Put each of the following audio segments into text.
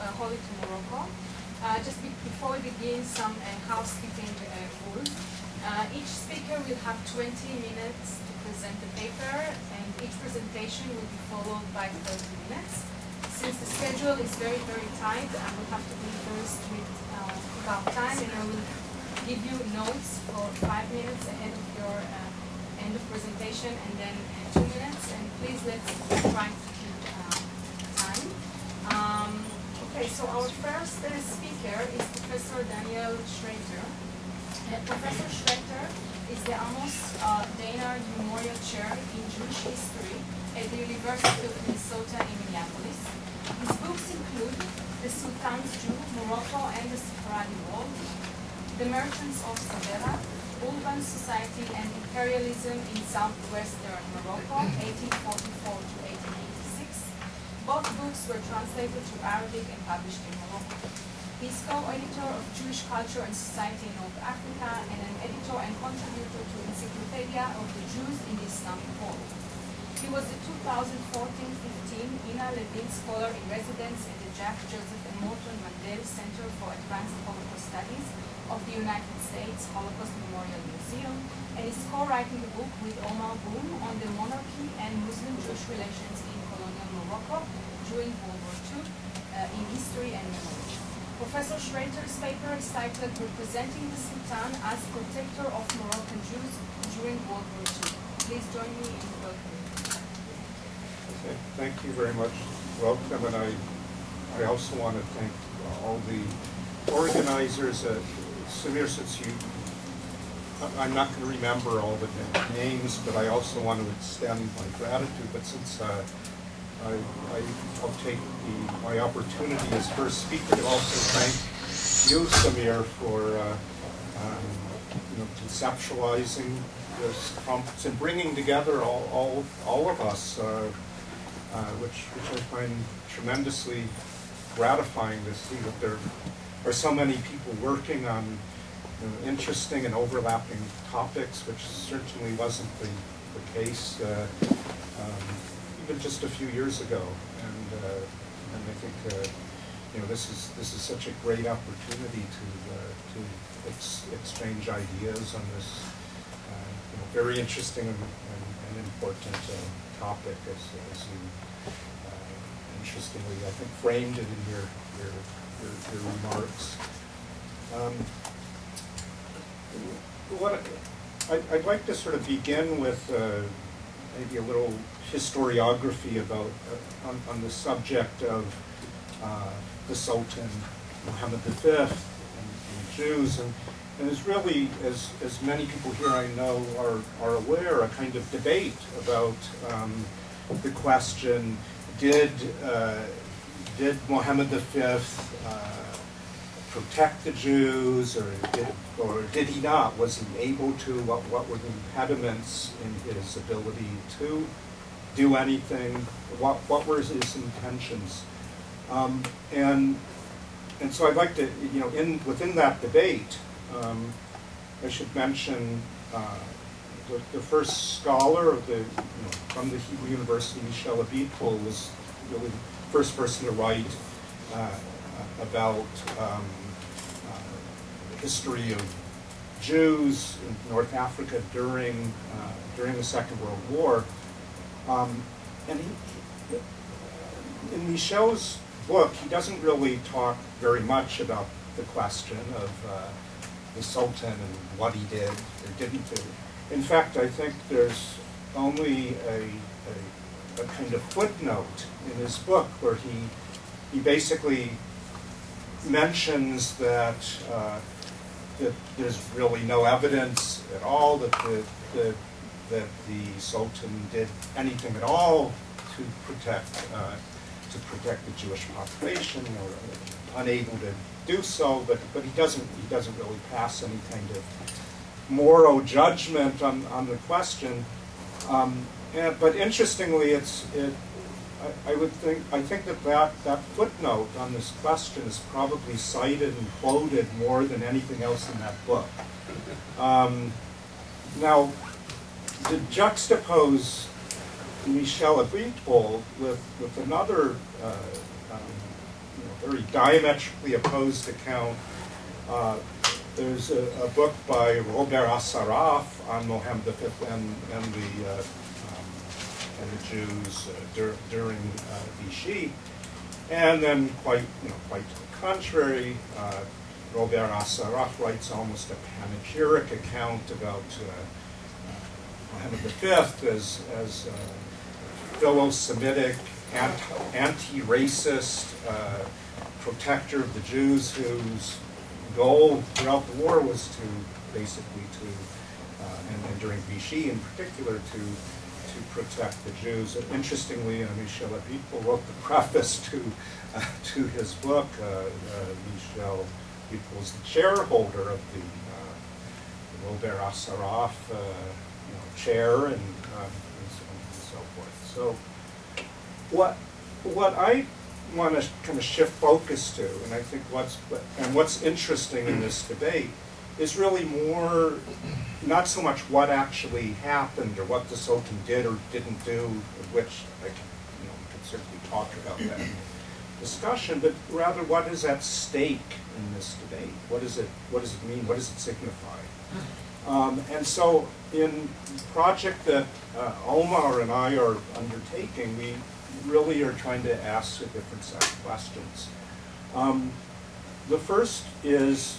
uh, Holy to Morocco. Uh, just be before we begin, some uh, housekeeping rules. Each speaker will have 20 minutes to present the paper, and each presentation will be followed by 30 minutes. Since the schedule is very, very tight, I will have to be very strict about time, and I will give you notes for five minutes ahead of your end of presentation, and then two minutes. And please let's try to okay, so our first uh, speaker is Professor Daniel Schroeter. Uh, Professor Schroeter is the Amos uh, Deinard Memorial Chair in Jewish History at the University of Minnesota in Minneapolis. His books include The Sultan's Jew, Morocco and the Sephardi World, The Merchants of Essaouira, Urban Society and Imperialism in Southwestern Morocco, 1844 to 1886. Both books were translated to Arabic and published in Morocco. He is co-editor of Jewish Culture and Society in North Africa and an editor and contributor to Encyclopedia of the Jews in the Islamic World. He was the 2014-15 Ina Levine Scholar in Residence at the Jack Joseph and Morton Mandel Center for Advanced Holocaust Studies of the United States Holocaust Memorial Museum and is co-writing a book with Omar Boum on the monarchy and Muslim-Jewish relations Morocco during World War II uh, in history and memory. Professor Schroeter's paper is titled Representing the Sultan as Protector of Moroccan Jews during World War II. Please join me in welcoming. Okay, Thank you very much. Welcome, and I, I also want to thank all the organizers. Uh, Samir, since you, I'm not going to remember all the names, but I also want to extend my gratitude. But since uh, I, I, I'll take the, my opportunity as first speaker to also thank you, Samir, for uh, um, you know conceptualizing this conference and bringing together all, all, all of us, uh, uh, which, which I find tremendously gratifying to see that there are so many people working on you know, interesting and overlapping topics, which certainly wasn't the, the case uh, um, even just a few years ago. And, uh, and I think uh, you know this is this is such a great opportunity to uh, to ex- exchange ideas on this you know, very interesting and, and, and important topic as, as you interestingly, I think, framed it in your, your, your, your remarks. Um, what, I, I'd like to sort of begin with uh, maybe a little historiography about, uh, on, on the subject of uh, the Sultan Muhammad V and, and Jews. And, and there's really, as, as many people here I know are, are aware, a kind of debate about um, the question, did, uh, did Muhammad V uh, protect the Jews, or did, or did he not? Was he able to? What, what were the impediments in his ability to do anything? What, what were his intentions? Um, and, and so I'd like to, you know, in, within that debate, um, I should mention uh, the, the first scholar of the, you know, from the Hebrew University, Michel Abitbol, was really the first person to write uh, about um, uh, the history of Jews in North Africa during uh, during the Second World War. Um, and he, in Michel's book, he doesn't really talk very much about the question of uh, the Sultan and what he did or didn't do. In fact, I think there's only a, a, a kind of footnote in his book where he, he basically mentions that, uh, that there's really no evidence at all that the, the, that the Sultan did anything at all to protect, uh, to protect the Jewish population or unable to do so, but, but he doesn't he doesn't really pass any kind of moral judgment on, on the question. Um, and, but interestingly, it's it, I, I would think I think that, that that footnote on this question is probably cited and quoted more than anything else in that book. Um, now, to juxtapose Michel Abitbol with with another uh, um, you know, very diametrically opposed account. Uh, there's a, a, book by Robert Assaraf on Mohammed V and, and the uh, um, and the Jews uh, dur during uh, Vichy, and then quite you know quite to the contrary, uh, Robert Assaraf writes almost a panegyric account about Mohammed V as as philo-Semitic, anti-racist, protector of the Jews whose goal throughout the war was to basically to, uh, and, and, during Vichy in particular, to to protect the Jews. And interestingly, uh, Michel Abitbol wrote the preface to uh, to his book. Uh, uh, Michel Abitbol was the chairholder of the, uh, Robert Assaraf you know, chair and, um, and, so and so forth. So what what I want to kind of shift focus to, and I think what's and what's interesting in this debate is really more not so much what actually happened or what the Sultan did or didn't do, which I can, you know, can certainly talk about that discussion, but rather what is at stake in this debate? What does it what does it mean? What does it signify? Um, and so in the project that uh, Omar and I are undertaking, we really are trying to ask a different set of questions. Um, the first is,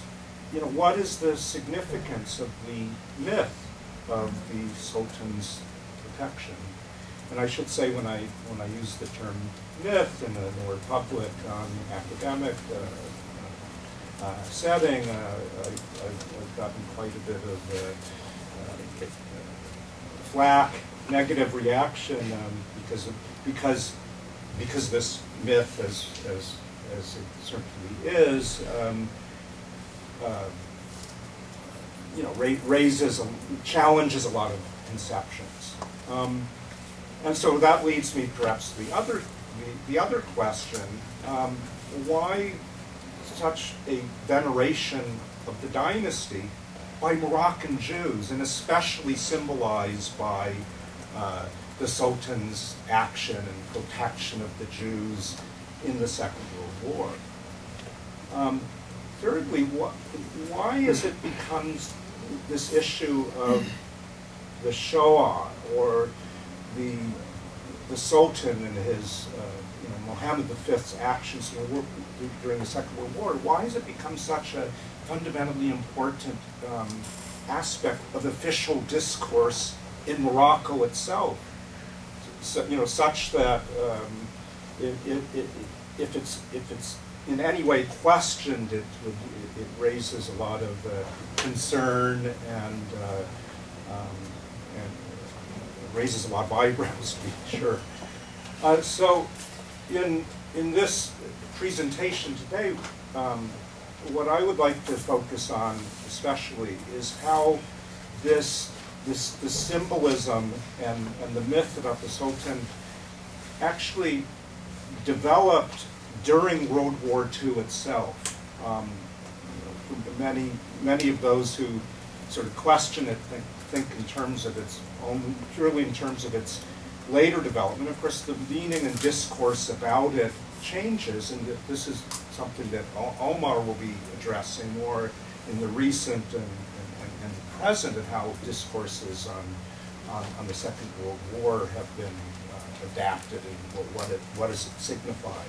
you know, what is the significance of the myth of the Sultan's protection? And I should say when I when I use the term myth in a more public um, academic uh, uh, setting, uh, I, have gotten quite a bit of uh, uh, flack, negative reaction um, because of because because this myth, as as as it certainly is, um, uh, you know, ra raises challenges a lot of conceptions, um, and so that leads me perhaps to the other the, the other question: um, Why such a veneration of the dynasty by Moroccan Jews, and especially symbolized by uh, the Sultan's action and protection of the Jews in the Second World War. Um, thirdly, wh why is it becomes this issue of the Shoah or the the Sultan and his, uh, you know, Mohammed V's actions during the Second World War? Why has it become such a fundamentally important um, aspect of official discourse in Morocco itself? so, you know, such that um, it, it, it, if it's if it's in any way questioned, it it, raises a lot of uh, concern and uh, um, and raises a lot of eyebrows, to be sure. Uh, so, in in this presentation today, um, what I would like to focus on, especially, is how this this, the symbolism and, and the myth about the Sultan actually developed during World War II itself. Um, many, many of those who sort of question it think, think in terms of its own, purely in terms of its later development. Of course, the meaning and discourse about it changes, and this is something that Omar will be addressing more in the recent and present and how discourses on, on, on, the Second World War have been uh, adapted and what, what, it, what does it signify.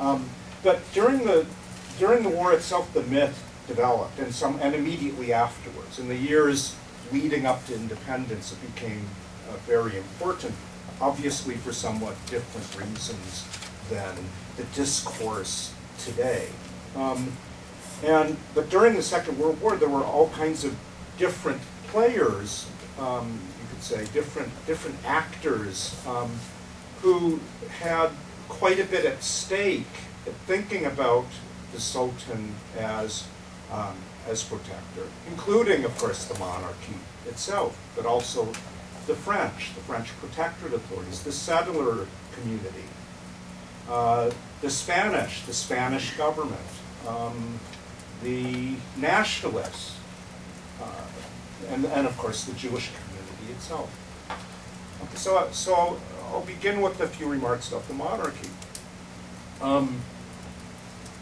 Um, but during the, during the war itself, the myth developed, and, some, and immediately afterwards. In the years leading up to independence, it became uh, very important, obviously for somewhat different reasons than the discourse today. Um, and but during the Second World War, there were all kinds of different players, um, you could say, different, different actors um, who had quite a bit at stake thinking about the Sultan as, um, as protector, including, of course, the monarchy itself, but also the French, the French protectorate authorities, the settler community, uh, the Spanish, the Spanish government, um, the nationalists, uh, and, and of course the Jewish community itself. Okay, so, so I'll begin with a few remarks about the monarchy. Um,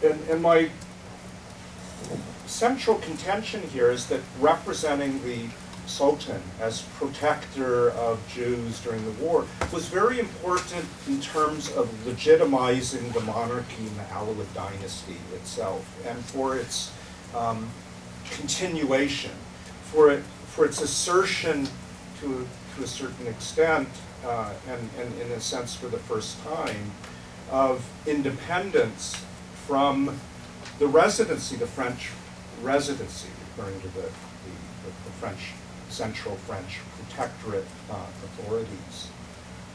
and, and my central contention here is that representing the Sultan as protector of Jews during the war was very important in terms of legitimizing the monarchy and the Alawid dynasty itself, and for its um, continuation, for it, for its assertion to, to a certain extent, uh, and, and in a sense for the first time, of independence from the residency, the French residency, referring to the, the, the French, central French protectorate uh, authorities,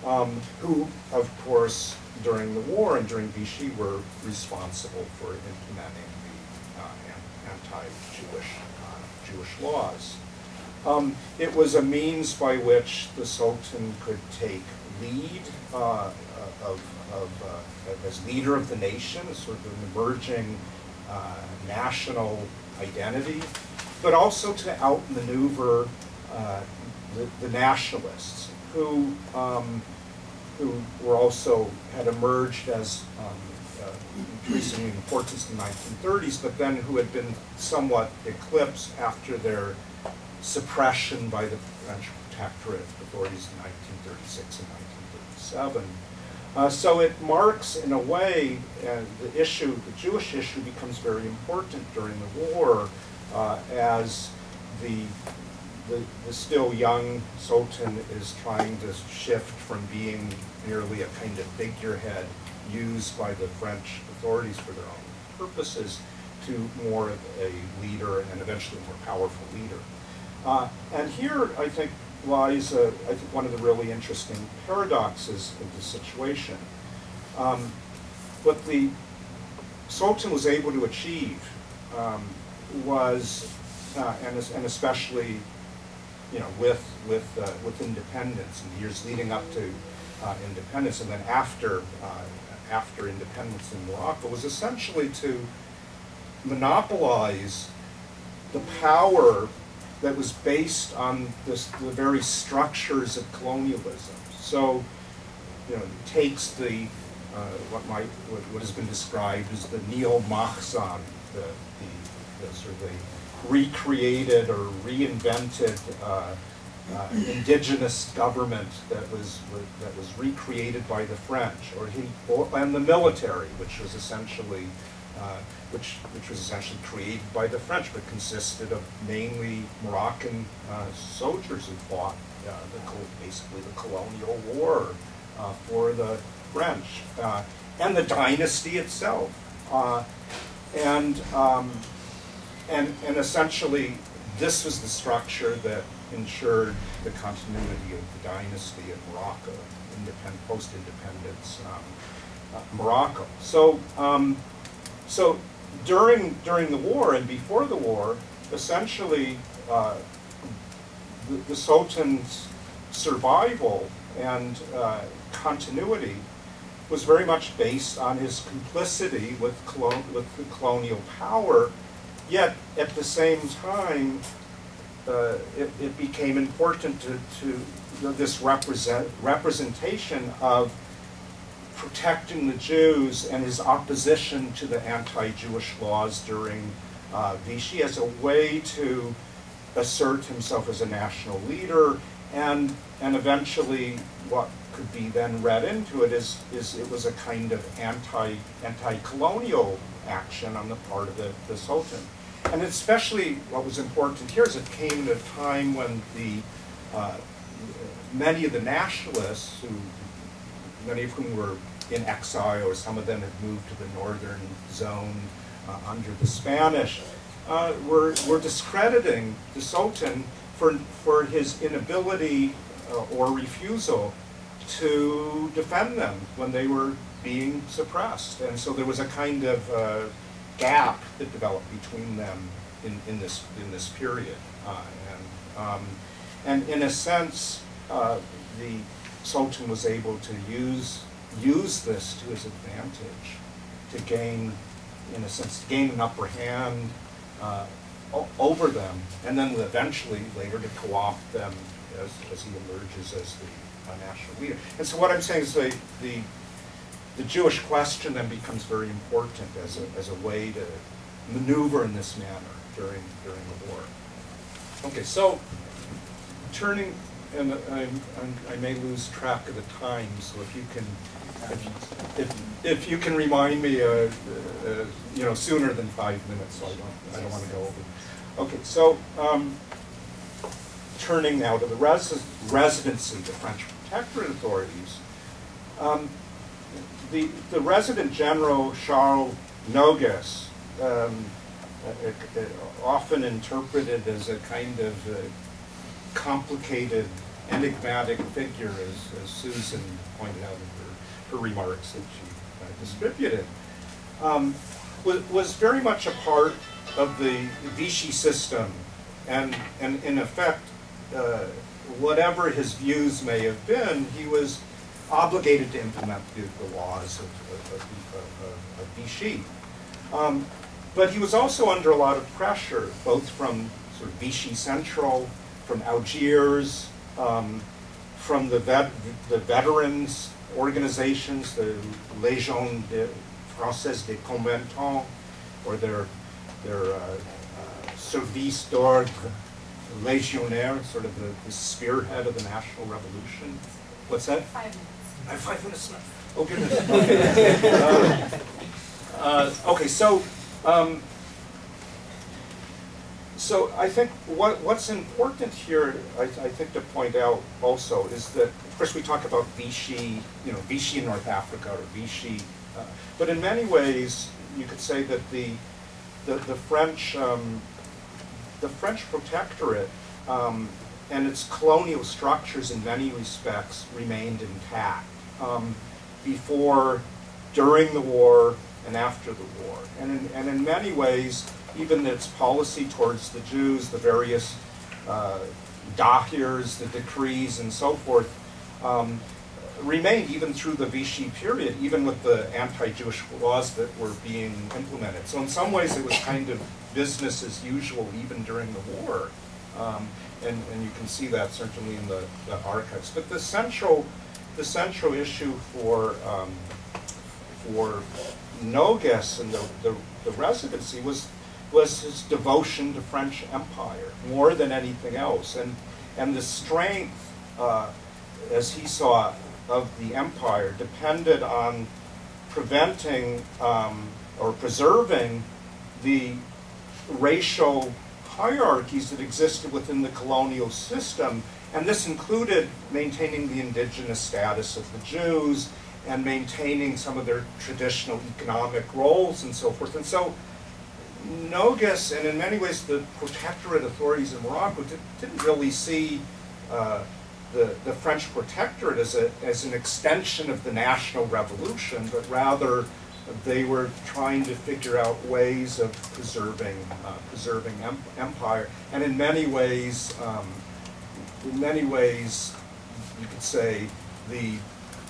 um, who, of course, during the war and during Vichy were responsible for implementing the uh, anti-Jewish uh, Jewish laws. Um, it was a means by which the Sultan could take lead uh, of, of uh, as leader of the nation, as sort of an emerging uh, national identity, but also to outmaneuver uh, the, the nationalists who um, who were also had emerged as um, uh, increasing in importance in the 1930s, but then who had been somewhat eclipsed after their suppression by the French protectorate authorities in 1936 and 1937. Uh, so it marks, in a way, uh, the issue, the Jewish issue becomes very important during the war uh, as the, the, the still young Sultan is trying to shift from being merely a kind of figurehead used by the French authorities for their own purposes to more of a leader and eventually more powerful leader. Uh, and here, I think, lies, a, I think, one of the really interesting paradoxes of the situation. Um, what the Sultan was able to achieve um, was, uh, and, and especially, you know, with with uh, with independence in the years leading up to uh, independence, and then after uh, after independence in Morocco, was essentially to monopolize the power that was based on this, the very structures of colonialism. So, you know, takes the uh, what might what, what has been described as the neo-Makhzen, the, the, the sort of the recreated or reinvented uh, uh, indigenous government that was that was recreated by the French, or he, or, and the military, which was essentially uh, which, which was essentially created by the French, but consisted of mainly Moroccan uh, soldiers who fought uh, the, basically the colonial war uh, for the French, uh, and the dynasty itself. Uh, and, um, and, and essentially, this was the structure that ensured the continuity of the dynasty in Morocco, post-independence um, uh, Morocco. So, um, so during during the war and before the war, essentially, uh, the, the Sultan's survival and uh, continuity was very much based on his complicity with with the colonial power. Yet at the same time, uh, it, it became important to, to this represent, representation of protecting the Jews and his opposition to the anti-Jewish laws during uh, Vichy as a way to assert himself as a national leader and and eventually what could be then read into it is is it was a kind of anti anti-colonial action on the part of the, the Sultan. And especially what was important here is it came at a time when the uh, many of the nationalists who many of whom were in exile, or some of them had moved to the northern zone uh, under the Spanish, uh, were, were discrediting the Sultan for, for his inability uh, or refusal to defend them when they were being suppressed. And so there was a kind of uh, gap that developed between them in, in, this, in this period. Uh, and, um, and in a sense, uh, the Sultan was able to use use this to his advantage to gain, in a sense, to gain an upper hand uh, over them, and then eventually later to co-opt them as, as he emerges as the uh, national leader. And so what I'm saying is the, the the Jewish question then becomes very important as a, as a way to maneuver in this manner during, during the war. Okay, so turning, and I'm, I'm, I may lose track of the time, so if you can, if, if, if you can remind me, uh, uh, you know, sooner than five minutes, so I don't, I don't want to go over. Okay, so um, turning now to the resi- residency, the French protectorate authorities. Um, the, the resident general Charles Nogues, um, uh, uh, often interpreted as a kind of uh, complicated, enigmatic figure, as, as Susan pointed out in her, her remarks that she uh, distributed, um, was, was very much a part of the Vichy system, and, and in effect, uh, whatever his views may have been, he was obligated to implement the, the laws of, of, of, of Vichy. Um, but he was also under a lot of pressure, both from sort of Vichy Central, from Algiers, um, from the, vet, the veterans organizations, the Légion de Française des Combattants, or their, their uh, uh, Service d'Ordre Légionnaire, sort of the, the spearhead of the national revolution. What's that? Five minutes. I have five minutes left. Oh goodness. Okay. Uh, uh, okay. So, um, so I think what what's important here, I, I, think to point out also is that, of course, we talk about Vichy, you know, Vichy in North Africa or Vichy, uh, but in many ways, you could say that the the, the French um, the French protectorate um, and its colonial structures in many respects remained intact um, before, during the war, and after the war. And in, and in many ways, even its policy towards the Jews, the various uh, dahirs, the decrees, and so forth, um, remained even through the Vichy period, even with the anti-Jewish laws that were being implemented. So in some ways, it was kind of business as usual even during the war. Um, and, and you can see that certainly in the, the archives. But the central, the central issue for, um, for Nogues and the, the, the, residency was, was his devotion to French Empire more than anything else. And, and the strength, uh, as he saw of the empire, depended on preventing um, or preserving the racial hierarchies that existed within the colonial system, and this included maintaining the indigenous status of the Jews and maintaining some of their traditional economic roles and so forth. And so Nogues, and in many ways the protectorate authorities in Morocco, did, not really see uh, the, the French protectorate as, a, as an extension of the national revolution, but rather they were trying to figure out ways of preserving uh, preserving em empire, and in many ways, um, in many ways, you could say the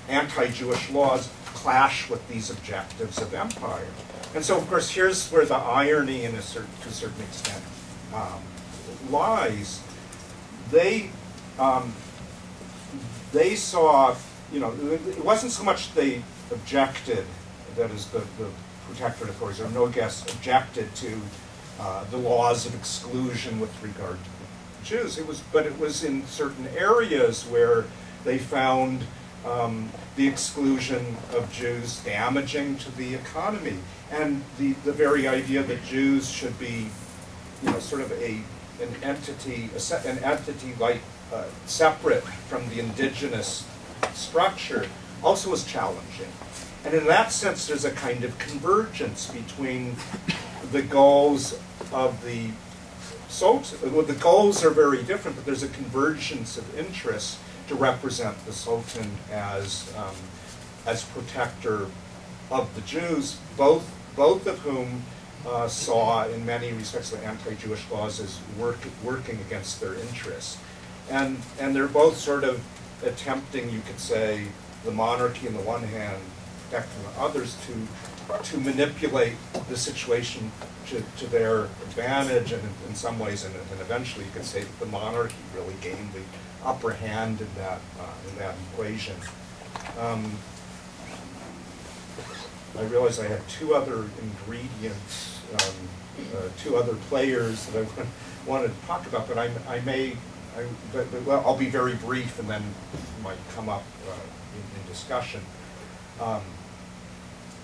anti-Jewish laws clash with these objectives of empire. And so, of course, here's where the irony, in a certain, to a certain extent, um, lies. They um, they saw, you know, it wasn't so much they objected that is the, the protectorate authorities, or Nogues objected to uh, the laws of exclusion with regard to Jews. It was, but it was in certain areas where they found um, the exclusion of Jews damaging to the economy, and the, the very idea that Jews should be, you know, sort of a an entity, an entity like uh, separate from the indigenous structure, also was challenging. And in that sense, there's a kind of convergence between the goals of the Sultan. Well, the goals are very different, but there's a convergence of interests to represent the Sultan as, um, as protector of the Jews, both, both of whom uh, saw, in many respects, the anti-Jewish laws as work, working against their interests. And, and they're both sort of attempting, you could say, the monarchy on the one hand protect others to, to manipulate the situation to, to their advantage, and in, in some ways, and, and, eventually you could say that the monarchy really gained the upper hand in that, uh, in that equation. Um, I realized I had two other ingredients, um, uh, two other players that I wanted to talk about, but I, I may, I, but, but, well, I'll be very brief and then might come up uh, in, in discussion. Um,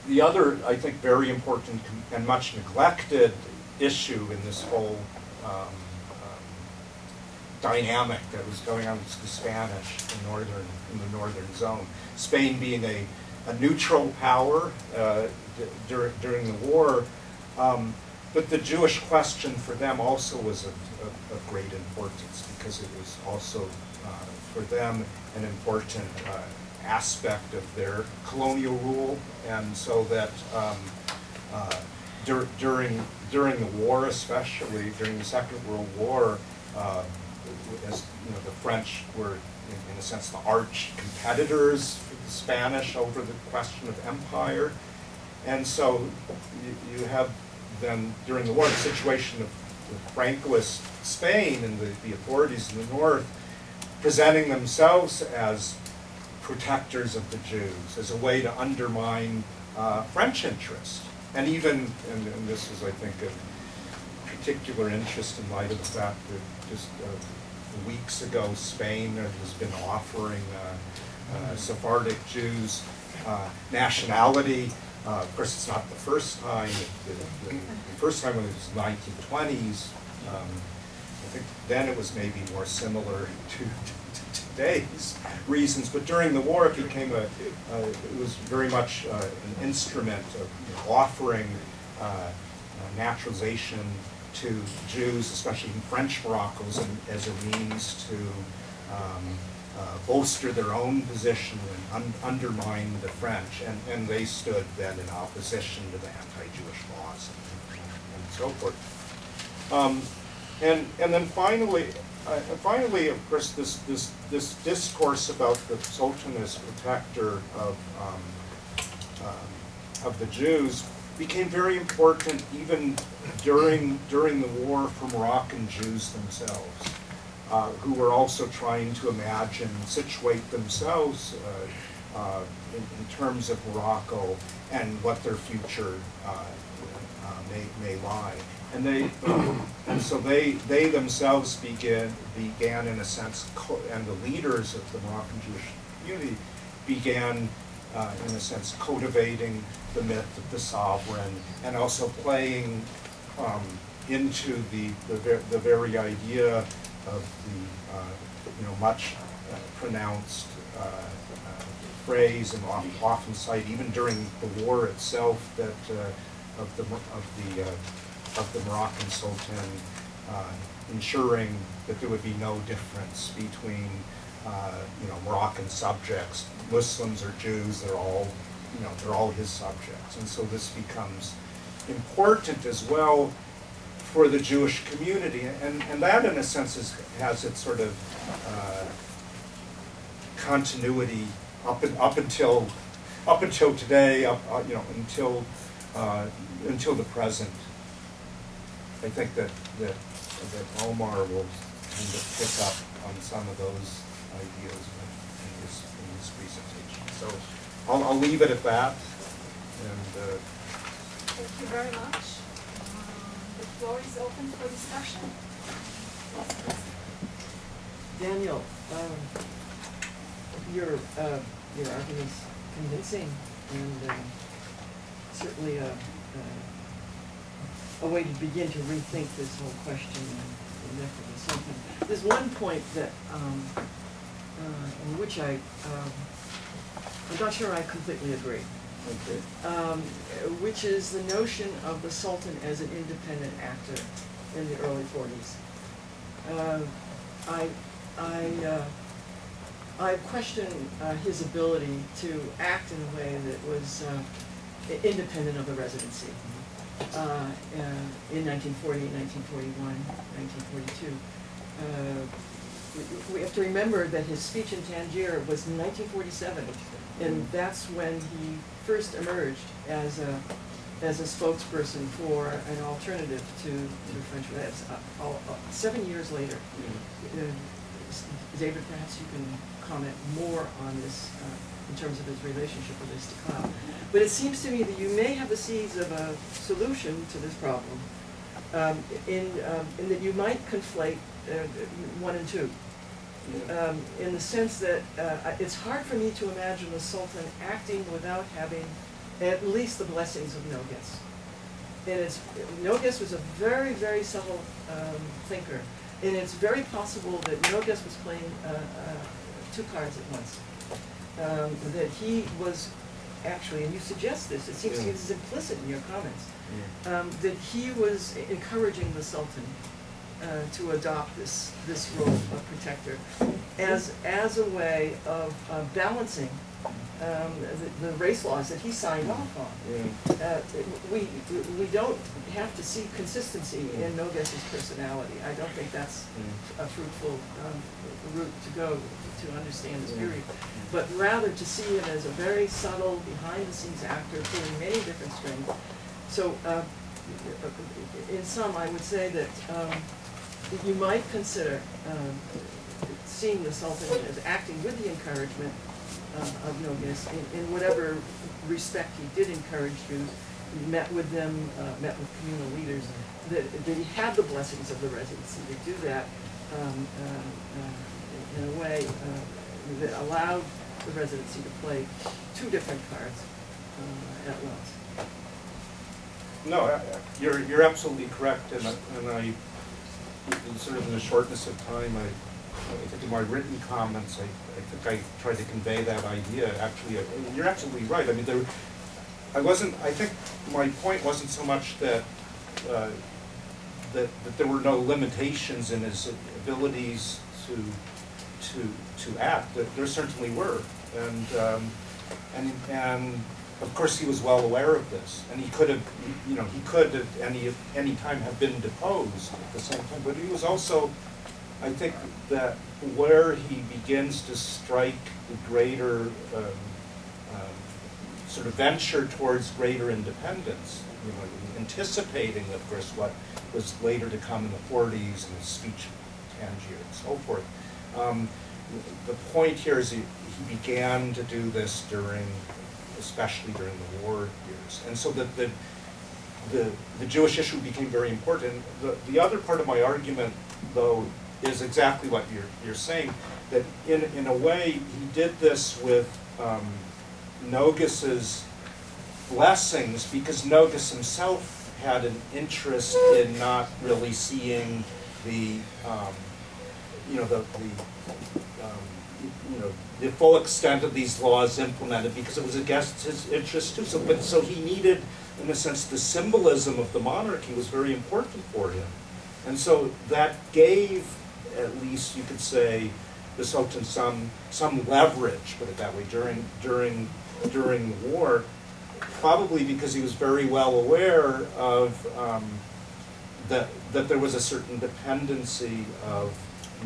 the other, I think, very important and much neglected issue in this whole um, dynamic that was going on with the Spanish in northern in the northern zone. Spain being a, a neutral power uh, d- during during the war, um, but the Jewish question for them also was of, of, of great importance because it was also uh, for them an important uh, aspect of their colonial rule, and so that um, uh, dur- during during the war, especially during the Second World War, uh, as you know, the French were in, in a sense the arch competitors for the Spanish over the question of empire, and so you, you have then during the war the situation of the Francoist Spain and the, the authorities in the north presenting themselves as protectors of the Jews as a way to undermine uh, French interest. And even, and, and this is, I think, of particular interest in light of the fact that just uh, weeks ago, Spain has been offering uh, uh, Sephardic Jews uh, nationality. Of course, it's not the first time. The, the, the first time it was 1920s. Um, I think then it was maybe more similar to, to today's reasons, but during the war it became a, uh, it was very much uh, an instrument of you know, offering uh, naturalization to Jews, especially in French a, as a means to um, uh, bolster their own position and un- undermine the French, and, and they stood then in opposition to the anti-Jewish laws and, and so forth. Um, and, and then finally, uh, finally, of course, this, this, this discourse about the Sultan as protector of, um, um, of the Jews became very important even during, during the war for Moroccan Jews themselves, uh, who were also trying to imagine, situate themselves uh, uh, in, in terms of Morocco and what their future uh, uh, may, may lie. And they, and so they, they themselves began, began in a sense, and the leaders of the Moroccan Jewish community began, uh, in a sense, cultivating the myth of the sovereign and also playing um, into the, the, ver- the very idea of the, uh, you know, much uh, pronounced uh, uh, phrase and often, often cited even during the war itself that uh, of the of the of the Moroccan Sultan ensuring that there would be no difference between uh, you know Moroccan subjects, Muslims or Jews. They're all you know they're all his subjects, and so this becomes important as well for the Jewish community, and and that in a sense is, has its sort of uh, continuity up and up until up until today, up uh, you know until uh, until the present. I think that that that Omar will kind of pick up on some of those ideas in his in his presentation. So I'll, I'll leave it at that, and uh, Thank you very much. Um, The floor is open for discussion. Daniel, um, your, uh, your argument's convincing and, um, certainly a, a, a way to begin to rethink this whole question and the myth of the There's one point that, um, uh, in which I, um, I'm not sure I completely agree. okay. um, which is the notion of the Sultan as an independent actor in the early forties. Uh, I, I, uh, I question uh, his ability to act in a way that was uh, independent of the residency. Uh, uh, in 1940, 1941, 1942. Uh, we- we have to remember that his speech in Tangier was in 1947, and that's when he first emerged as a as a spokesperson for an alternative to, to French. That's uh, uh, seven years later. Uh, David, perhaps you can comment more on this uh, in terms of his relationship with Istiklal. But it seems to me that you may have the seeds of a solution to this problem um, in, um, in that you might conflate uh, one and two. Um, in the sense that uh, it's hard for me to imagine the Sultan acting without having at least the blessings of Nogues. And it's, Nogues was a very, very subtle um, thinker. And it's very possible that Nogues was playing uh, uh, two cards at once. Um, that he was actually, and you suggest this, it seems to me this is implicit in your comments, um, that he was encouraging the Sultan uh, to adopt this, this role of protector as, as a way of uh, balancing um, the, the race laws that he signed off on. Yeah. Uh, we, we don't have to see consistency in Nogues's personality. I don't think that's a fruitful um, route to go to understand this period. But rather to see him as a very subtle, behind-the-scenes actor pulling many different strings. So, uh, in sum, I would say that um, that you might consider um, seeing the Sultan as acting with the encouragement uh, of Nogues in, in whatever respect he did encourage Jews. He met with them, uh, met with communal leaders, that, that he had the blessings of the residency to do that um, uh, uh, in a way uh, that allowed the residency to play two different cards uh, at once. No, I- you're, you're absolutely correct, and and I, in sort of in the shortness of time, I, I think in my written comments, I, I think I tried to convey that idea, actually, you're absolutely right, I mean, there, I wasn't, I think my point wasn't so much that, uh, that, that there were no limitations in his abilities to, to, to act, there certainly were, and, um, and, and of course, he was well aware of this, and he could have, you know, he could at any, any time have been deposed at the same time, but he was also, I think that where he begins to strike the greater, um, um, sort of venture towards greater independence, you know, anticipating, of course, what was later to come in the forties and the speech of Tangier and so forth. Um, the point here is he, he began to do this during, especially during the war years. And so the, the, the, the Jewish issue became very important. The, the other part of my argument, though, is exactly what you're, you're saying, that in, in a way, he did this with um, Nogues's blessings, because Nogues himself had an interest in not really seeing the, um, you know, the, the, um, you know, the full extent of these laws implemented, because it was against his interest too. So, but, so he needed, in a sense, the symbolism of the monarchy was very important for him. And so that gave, at least you could say, the Sultan some, some leverage, put it that way, during, during, during the war, probably because he was very well aware of um, that, that there was a certain dependency of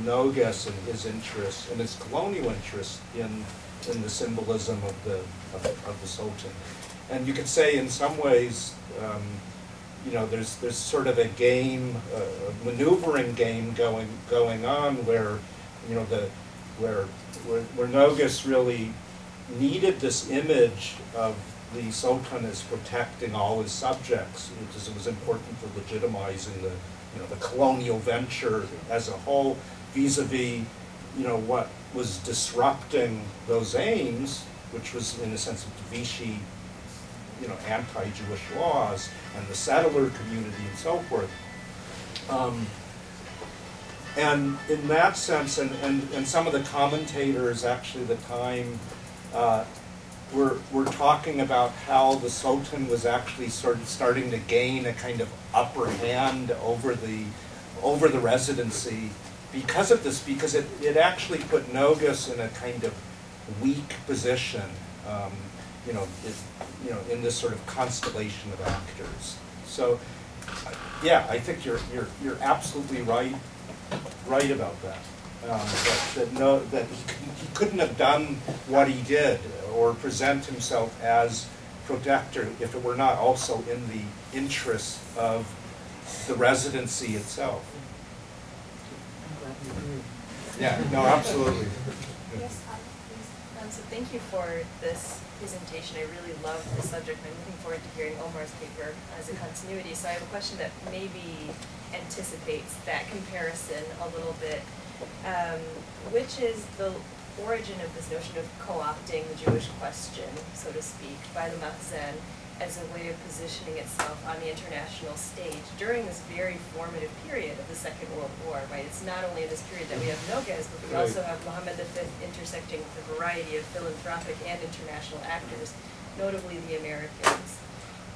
Nogues and his interests and his colonial interests in, in the symbolism of the, of, of the Sultan. And you could say in some ways, um, you know, there's, there's sort of a game, a maneuvering game going, going on where, you know, the, where, where, where Nogues really needed this image of the Sultan as protecting all his subjects, because it was important for legitimizing the, you know, the colonial venture as a whole, vis-a-vis, you know, what was disrupting those aims, which was in a sense of Vichy, you know, anti-Jewish laws and the settler community and so forth. Um, and in that sense, and, and, and some of the commentators actually the time uh, were, were talking about how the Sultan was actually sort of starting to gain a kind of upper hand over the, over the residency because of this, because it, it actually put Nogues in a kind of weak position, um, you know, it, you know, in this sort of constellation of actors. So, uh, yeah, I think you're, you're, you're absolutely right, right about that. Um, that, that no, that he couldn't, he couldn't have done what he did or present himself as protector if it were not also in the interest of the residency itself. I'm glad you agree. Yeah, no, absolutely. Yes. Um, so thank you for this presentation. I really love the subject. I'm looking forward to hearing Omar's paper as a continuity. So I have a question that maybe anticipates that comparison a little bit, um, which is the origin of this notion of co-opting the Jewish question, so to speak, by the Makhzen as a way of positioning itself on the international stage during this very formative period of the Second World War, right? It's not only in this period that we have Nogues, but we Right. also have Mohammed V intersecting with a variety of philanthropic and international actors, notably the Americans,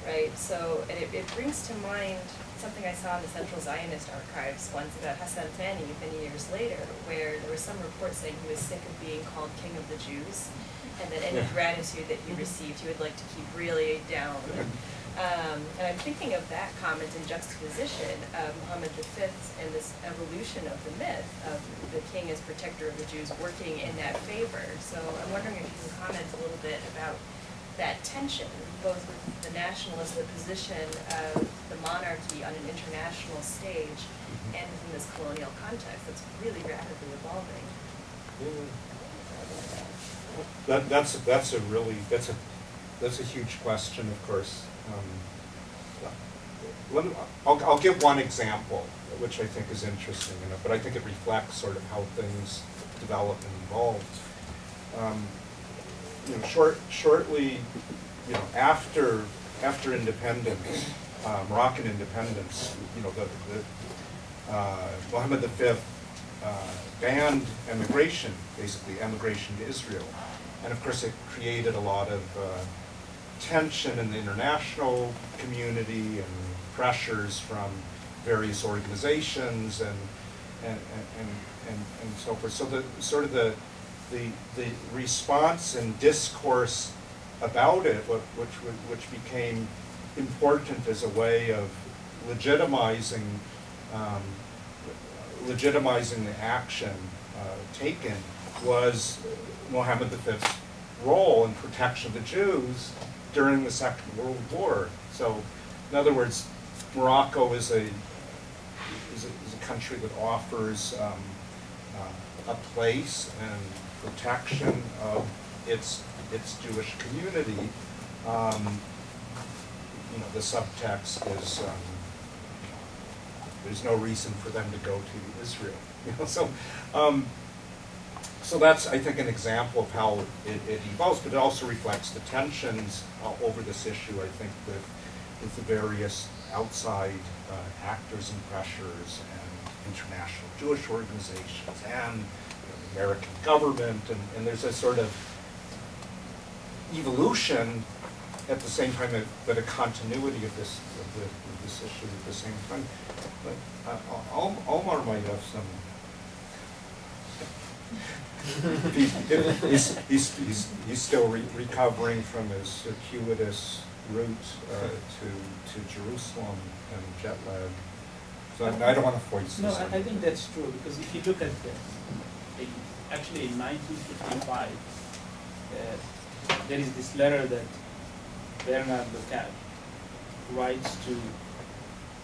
right? So, and it, it brings to mind something I saw in the Central Zionist Archives once about Hassan Thani many years later, where there was some report saying he was sick of being called king of the Jews, and that any Yeah. gratitude that he received, he would like to keep really down. Um, and I'm thinking of that comment in juxtaposition of Muhammad V and this evolution of the myth of the king as protector of the Jews working in that favor. So I'm wondering if you can comment a little bit about that tension, both with the nationalist, the position of the monarchy on an international stage, and within this colonial context that's really rapidly evolving. That, that's, that's a really, that's a, that's a huge question, of course. Um, Let I'll, I'll give one example, which I think is interesting, in it, but I think it reflects sort of how things develop and evolve. Um, You know, short, shortly, you know, after, after independence, Moroccan independence, you know, the, the, uh, Mohammed V banned emigration, basically emigration to Israel. And of course, it created a lot of uh, tension in the international community and pressures from various organizations and, and, and, and, and so forth. So the, sort of the, the, the response and discourse about it, which, which became important as a way of legitimizing, um, legitimizing the action uh, taken was Mohammed V's role in protection of the Jews during the Second World War. So, in other words, Morocco is a is a, is a country that offers um, uh, a place and protection of its its Jewish community. Um, you know, the subtext is um, there's no reason for them to go to Israel. You know, so um, so that's I think an example of how it, it evolves, but it also reflects the tensions uh, over this issue. I think with with the various outside uh, actors and pressures and international Jewish organizations and you know, the American government, and, and there's a sort of evolution at the same time, that- but a continuity of this, of the, this issue at the same time. But uh, Omar might have some. He's, he's, he's, he's, he's still re- recovering from his circuitous route uh, to, to Jerusalem and jet lag. So I I don't want to voice No. I, I think that's true, because if you look at the, the- actually in nineteen fifty-five, uh, there is this letter that Bernard Lecache writes to,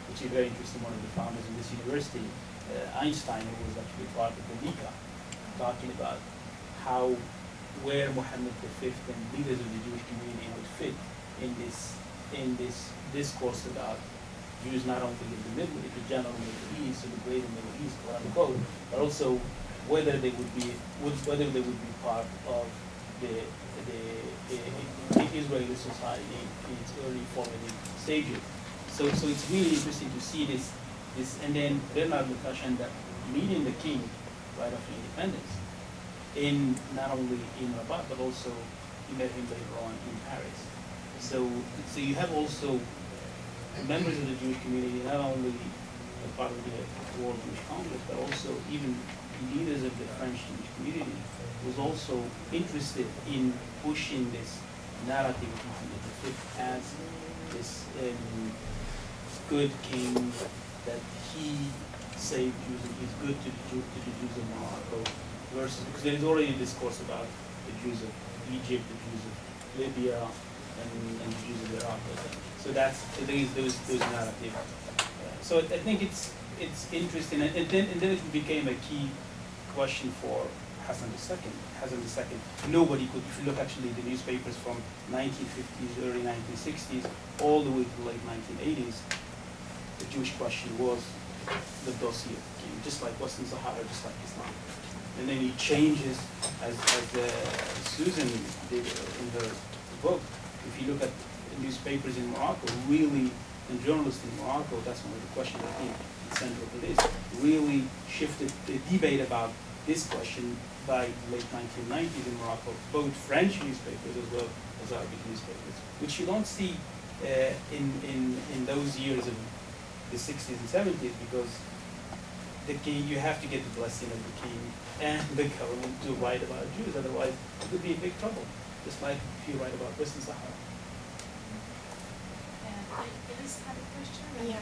which is very interesting, one of the founders of this university, uh, Einstein, who was actually part of the LICA, talking about how, where Muhammad V and leaders of the Jewish community would fit in this, in this discourse about Jews not only in the Middle, in the general Middle East, or the greater Middle East, quote unquote, but also whether they would be, whether they would be part of the, the, the, the Israeli society in its early formative stages. So, so it's really interesting to see this, this, and then Lecache ended up meeting the king right after independence, in, not only in Rabat, but also he met him later on in Paris. So, so you have also members of the Jewish community, not only a part of the World Jewish Congress, but also even leaders of the French Jewish community, was also interested in pushing this narrative of Muhammad V as this um, good king that he saved Jews and he's good to the, Jew, to the Jews of Morocco versus because there is already a discourse about the Jews of Egypt, the Jews of Libya, and, and the Jews of Iraq. So that's there is those those narrative. Uh, so I think it's it's interesting, and, and then and then it became a key question for Hassan II. Hassan II, nobody could, if you look actually the newspapers from 1950s, early 1960s, all the way to the late 1980s, the Jewish question was the dossier just like Western Sahara, just like Islam. And then it changes, as, as uh, Susan did in her book, if you look at newspapers in Morocco, really, and journalists in Morocco, that's one of the questions I think central to this, really shifted the debate about this question by late 1990s in Morocco, both French newspapers as well as Arabic newspapers, which you don't see uh, in, in, in those years of the 60s and 70s because the king, you have to get the blessing of the king and the government to write about Jews, otherwise it would be in big trouble, just like if you write about Western Sahara. And Elise had a question, Yeah.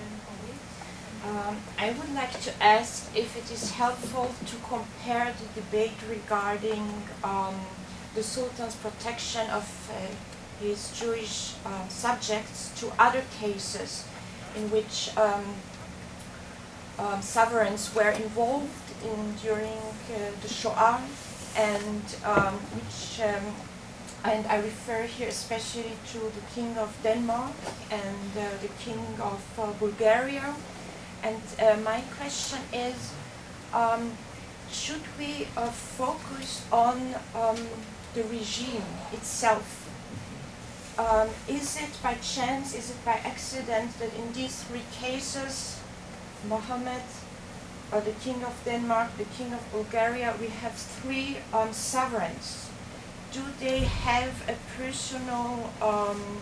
Um, I would like to ask if it is helpful to compare the debate regarding um, the Sultan's protection of uh, his Jewish um, subjects to other cases in which um, um, sovereigns were involved in during uh, the Shoah and um, which um, and I refer here especially to the King of Denmark and uh, the King of uh, Bulgaria. And uh, my question is, um, should we uh, focus on um, the regime itself? Um, is it by chance, is it by accident that in these three cases, Mohammed, uh, the King of Denmark, the King of Bulgaria, we have three um, sovereigns? Do they have a personal um,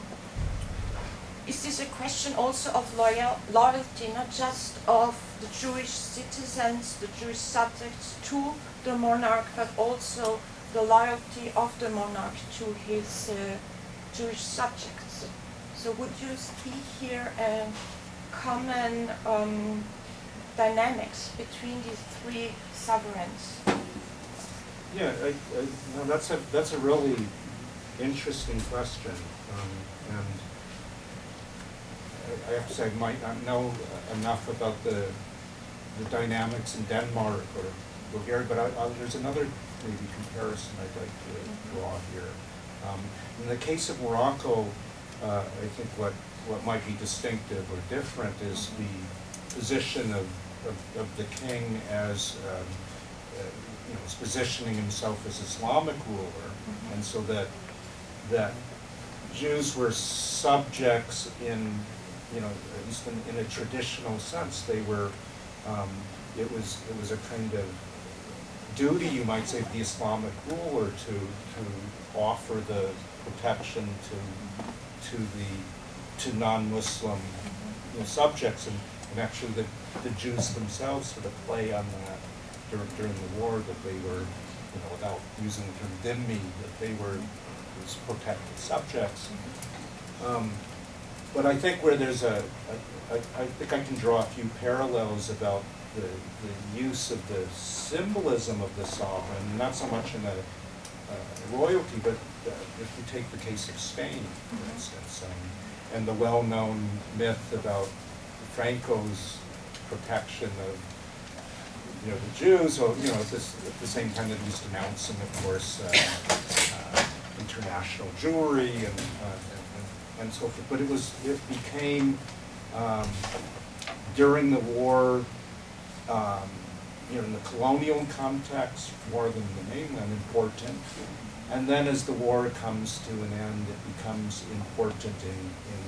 is this a question also of loyal, loyalty not just of the jewish citizens the jewish subjects to the monarch but also the loyalty of the monarch to his uh, jewish subjects. So would you see here a common um, dynamics between these three sovereigns? Yeah, I, I, no, that's a, that's a really interesting question, um, and I, I have to say, I might not know enough about the, the dynamics in Denmark or Bulgaria, but I, there's another maybe comparison I'd like to draw here. Um, in the case of Morocco, uh, I think what, what might be distinctive or different is the position of, of, of the king as, um, uh, you know, is positioning himself as Islamic ruler, and so that that Jews were subjects in, you know, at least in, in a traditional sense. They were, um, it was it was a kind of duty, you might say, of the Islamic ruler to to offer the protection to to the to non-Muslim you know, subjects, and, and actually the the Jews themselves sort of play on that during, during the war that they were, you know, without using the term dhimmi, that they were these protected subjects. Um, but I think where there's a, I, I, I think I can draw a few parallels about the, the use of the symbolism of the sovereign, not so much in a, uh, royalty, but uh, if you take the case of Spain, for instance, um, and the well-known myth about Franco's protection of you know, the Jews, or, you know, at, this, at the same time that he was denouncing, of course, uh, uh, international Jewry and, uh, and, and so forth. But it was, it became, um, during the war, um, in the colonial context, more than the mainland, important. And then as the war comes to an end, it becomes important in, in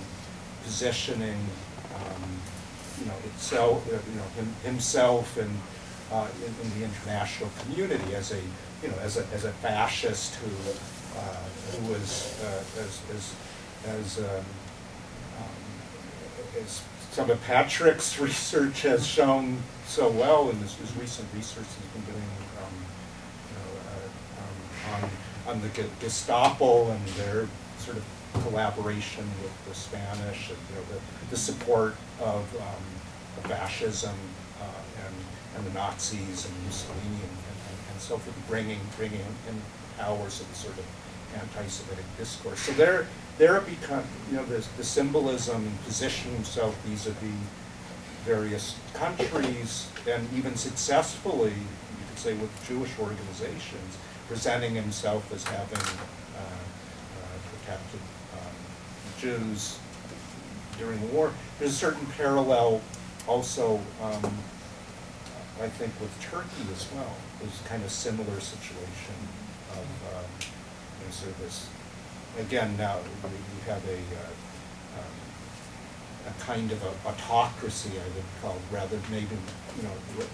positioning, um, you know, itself, uh, you know, him, himself and uh, in, in the international community as a, you know, as a, as a fascist who, uh, who was, uh, as, as, as, um, um, as some of Patrick's research has shown so well, and his, recent research he's been doing, um, you know, uh, um, on, on the Gestapo and their sort of collaboration with the Spanish, and, you know, the, the support of, um, of fascism, uh, and, and the Nazis and Mussolini and, and, and so forth, bringing, bringing in powers of sort of anti-Semitic discourse. So there, there it you know, the, the symbolism and positioning himself vis-a-vis various countries, and even successfully, you could say, with Jewish organizations, presenting himself as having uh, uh, protected um, Jews during the war. There's a certain parallel also, um, I think, with Turkey as well. There's kind of similar situation of, um, you know, sort of this, again, now we we have a, uh, um, a kind of a autocracy, I would call, rather maybe, you know,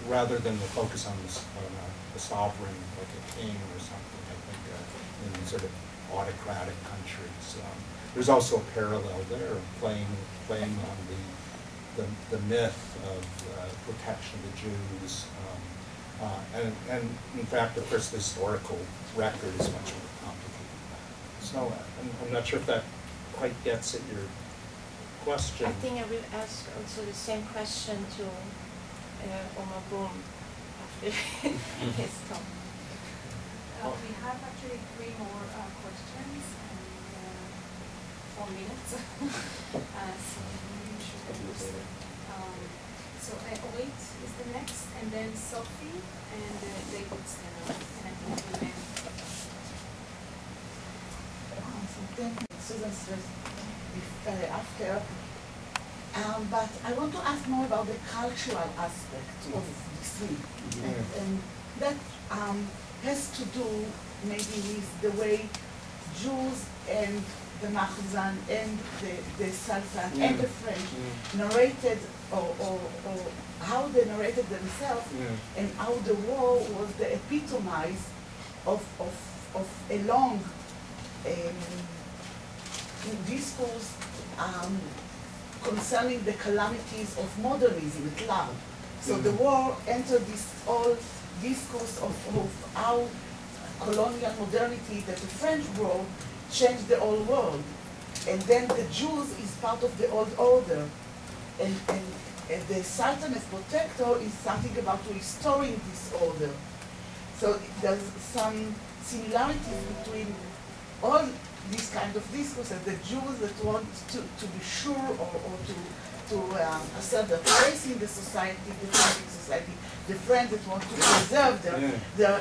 rather than the focus on the, on a, a sovereign, like a king or something, I think, uh, in sort of autocratic countries. Um, There's also a parallel there, playing, playing on the, the, the myth of uh, protection of the Jews. um, uh, And, and in fact, of course, the historical record is much more. Than that. So uh, I'm, I'm not sure if that quite gets at your question. I think I will ask also the same question to uh, Omar Boum after his talk. Uh, we have actually three more uh, questions and uh, four minutes. uh, so we should. Um, so uh, Orit is the next, and then Sophie and uh, David Stenner, and I think we'll end. Thank Susan if, uh, after. Um, but I want to ask more about the cultural aspect of this. And, Yeah. and that, um, has to do maybe with the way Jews and the Makhzen and the, the Sultan and the. French Mm. narrated or, or, or how they narrated themselves Yeah. and how the war was the epitomize of, of, of a long um, discourse um, concerning the calamities of modernism at large. So the Mhm. war entered this whole discourse of, of how colonial modernity that the French brought changed the whole world. And then the Jews is part of the old order. And, and, and the Sultan as protector is something about restoring this order. So there's some similarities between all these kind of discourses, the Jews that want to, to be sure or, or to, to um, assert their place in the society, the Islamic society, the French that want to preserve their, Yeah. their,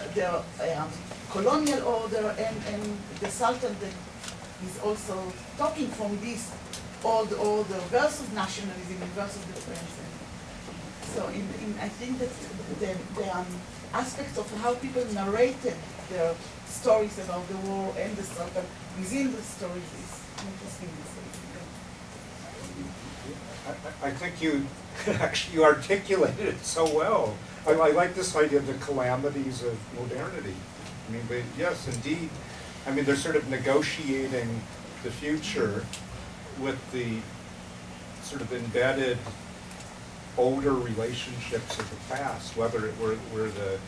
their um, colonial order, and, and the Sultan that is also talking from this old order versus nationalism and versus the French. So in, in, I think that the, the um, aspects of how people narrated their stories about the war and the Sultan within the stories is interesting. I, I- I think you, actually, you articulated it so well. I, I like this idea of the calamities of modernity. I mean, but yes, indeed, I mean, they're sort of negotiating the future with the sort of embedded older relationships of the past, whether it were, were the,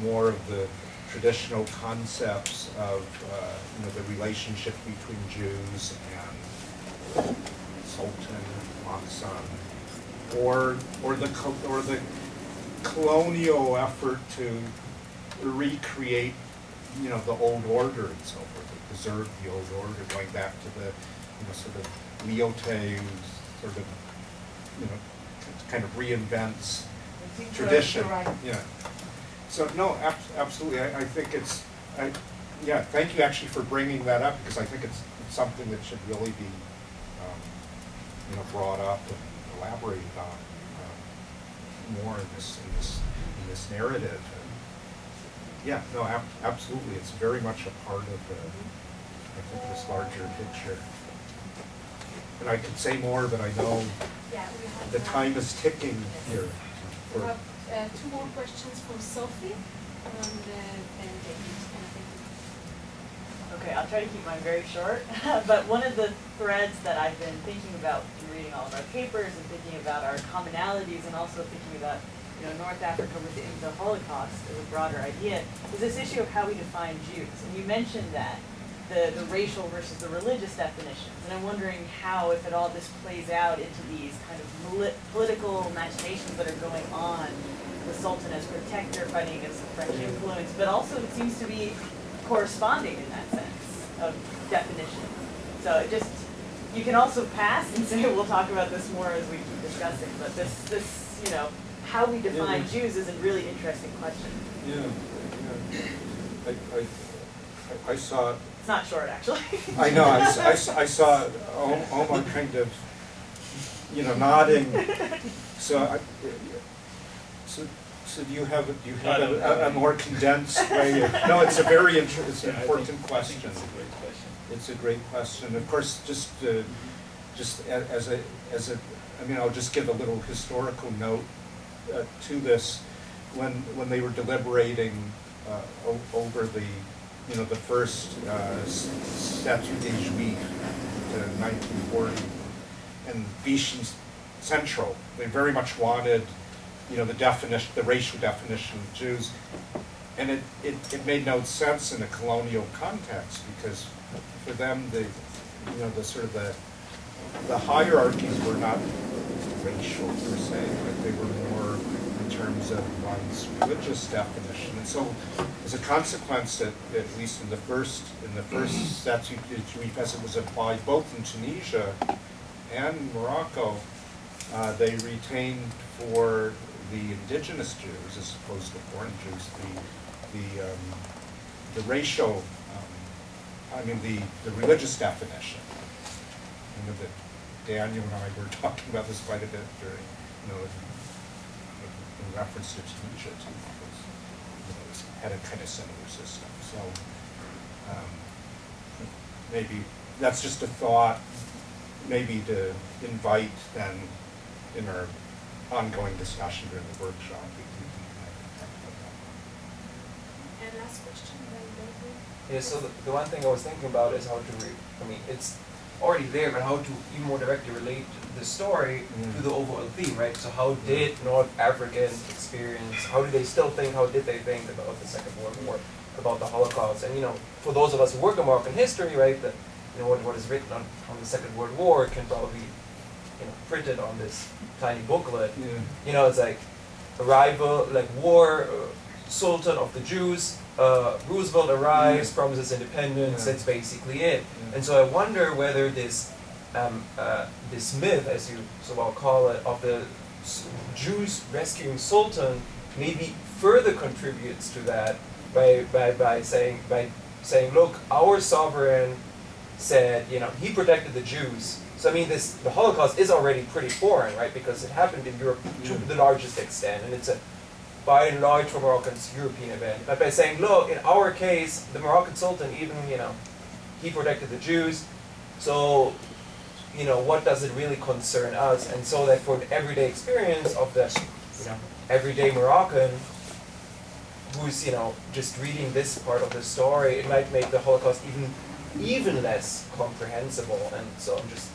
more of the traditional concepts of, uh, you know, the relationship between Jews and Sultan, Makhzen, or, or the, or the colonial effort to recreate, you know, the old order and so forth, to preserve the old order, going back to the, you know, sort of Lyautey, who sort of, you know, kind of reinvents tradition, right. yeah. So, no, ab- absolutely, I, I think it's, I, yeah, thank you actually for bringing that up, because I think it's it's something that should really be, um, you know, brought up and elaborated on, um, more in this, in this, in this narrative. And, Yeah, no, ab- absolutely, it's very much a part of the, I think, this larger picture. And I could say more, but I know Yeah, the time is ticking here. We for- have uh, two more questions from Sophie and uh, and David. Okay, I'll try to keep mine very short, but one of the threads that I've been thinking about in reading all of our papers and thinking about our commonalities and also thinking about, you know, North Africa within the Holocaust as a broader idea is this issue of how we define Jews. And you mentioned that, the, the racial versus the religious definitions. And I'm wondering how, if at all, this plays out into these kind of political machinations that are going on. The Sultan as protector fighting against the French mm-hmm. influence, but also it seems to be corresponding in that sense of definition. So it just, you can also pass and say, we'll talk about this more as we keep discussing, but this, this, you know, how we define Yeah. Jews is a really interesting question. Yeah, yeah. I, I, I- I saw, It's not short, actually. I know, I saw Om- Omar kind of, you know, nodding. So I, so, so do you have, a- do you have a, a- a more condensed way of, no, it's a very inter, it's an Yeah, important think- question. it's a great question. It's a great question. Of course, just, uh, just as a, as a, I mean, I'll just give a little historical note uh, to this. When, when they were deliberating uh, o- over the, you know, the first uh, s- statute des Juifs, to 1940, and Vichy Central, they very much wanted, you know, the definition, the racial definition of Jews. And it, it, it made no sense in a colonial context because for them, the, you know, the sort of the, the hierarchies were not racial per se, but they were more terms of one's religious definition. And so as a consequence, at, at least in the first, in the first statute de Juif as it was applied both in Tunisia and Morocco, uh, they retained for the indigenous Jews as opposed to foreign Jews, the, the, um, the racial, um, I mean, the, the religious definition. I know, that Daniel and I were talking about this quite a bit during, you know, reference to Tunisia too, because, you know, it's had a kind of similar system, so, um, maybe, that's just a thought, maybe to invite then in our ongoing discussion during the workshop, we can, we can talk about that. And last question, then David. Yeah, so the, the one thing I was thinking about is how to re, I mean, it's already there, but how to even more directly relate the story to Mm. the overall theme, right? So how did North Africans experience, how do they still think, how did they think about the Second World War, about the Holocaust? And, you know, for those of us who work in Moroccan history, right, that, you know, what, what is written on, on the Second World War can probably, you know, printed on this tiny booklet. Yeah. You know, it's like arrival, like war, uh, Sultan of the Jews, uh, Roosevelt arrives, promises independence. Yeah. That's basically it. Yeah. And so I wonder whether this um, uh, this myth, as you so well call it, of the Jews rescuing Sultan maybe further contributes to that by, by, by saying by saying, look, our sovereign said, you know, he protected the Jews. So I mean, this the Holocaust is already pretty foreign, right? Because it happened in Europe to the largest extent, and it's a by and large for Moroccans European event. But by saying, look, in our case, the Moroccan Sultan even, you know, he protected the Jews. So, you know, what does it really concern us? And so that for the everyday experience of the, you know, everyday Moroccan who's, you know, just reading this part of the story, it might make the Holocaust even even less comprehensible. And so I'm just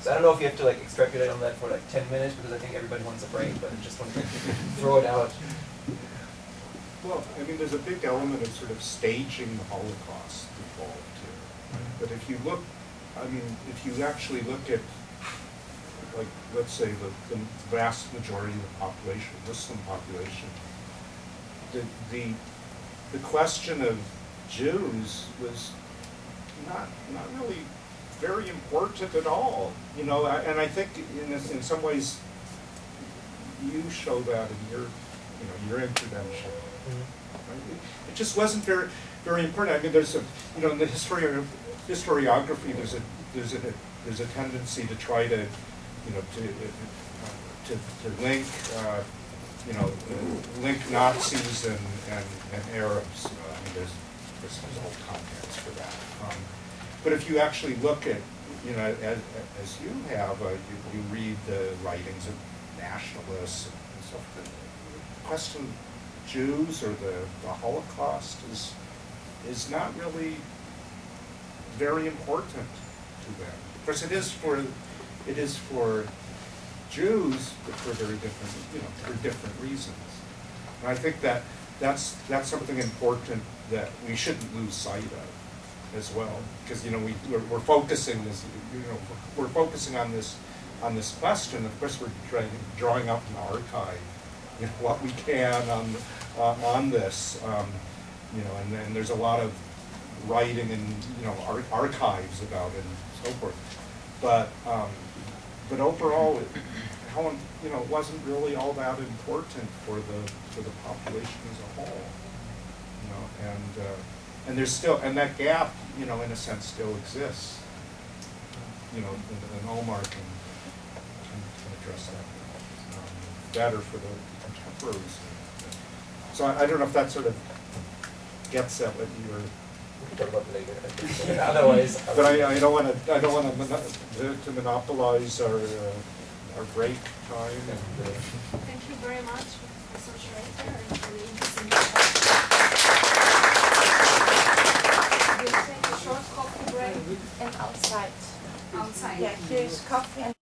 so I don't know if you have to like extrapolate on that for like ten minutes because I think everybody wants a break, but I just want to throw it out. Well, I mean, there's a big element of sort of staging the Holocaust involved here. But if you look, I mean, if you actually look at, like, let's say the, the vast majority of the population, Muslim population, the, the, the question of Jews was not, not really very important at all. You know, I- and I think in, this- in some ways, you show that in your, you know, your intervention. Right? It- It just wasn't very, very important. I mean, there's a, you know, in the history historiography, there's a, there's a, there's a tendency to try to, you know, to, uh, to, to link, uh, you know, uh, link Nazis and, and, and Arabs. Know, I mean, there's, there's, whole context for that. Um, but if you actually look at, you know, as, as you have, uh, you, you read the writings of nationalists and stuff, the question Jews or the, the Holocaust is, is not really very important to them. Of course, it is for, it is for Jews, but for very different, you know, for different reasons. And I think that, that's, that's something important that we shouldn't lose sight of as well, because, you know, we, we're, we're focusing this, you know, we're focusing on this, on this question, of course, we're trying, drawing up an archive, you know, what we can on, uh, on this, um, you know, and then there's a lot of writing and, you know, ar- archives about it and so forth. But, um, but overall, it, you know, it wasn't really all that important for the, for the population as a whole. you know, and, uh, and there's still, and that gap, you know, in a sense, still exists. You know, and, and Omar can, can can address that, um, better for the contemporaries. So I, I don't know if that sort of gets at what you were We can talk about it later. Otherwise. but I, I don't wanna, I don't wanna to to monopolize our, uh, our break time and, uh, Thank you very much, Professor Schroeter, and for the interesting. We'll take a short coffee break And outside. outside. Yeah, here's coffee and